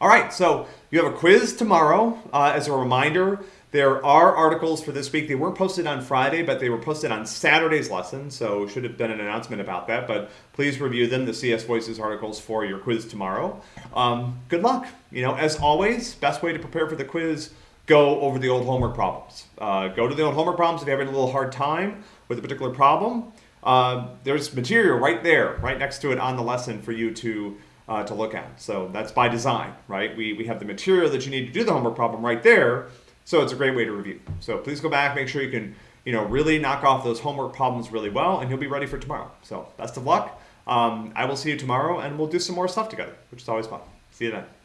All right, so you have a quiz tomorrow. Uh, as a reminder, there are articles for this week. They weren't posted on Friday, but they were posted on Saturday's lesson, so should have been an announcement about that. But please review them, the CS Voices articles for your quiz tomorrow. Um, good luck. You know, as always, best way to prepare for the quiz, go over the old homework problems. Uh, go to the old homework problems if you're having a little hard time with a particular problem. Uh, there's material right there, right next to it on the lesson for you to uh, to look at. So that's by design, right? We, we have the material that you need to do the homework problem right there so it's a great way to review. So please go back, make sure you can, you know, really knock off those homework problems really well, and you'll be ready for tomorrow. So best of luck. Um, I will see you tomorrow, and we'll do some more stuff together, which is always fun. See you then.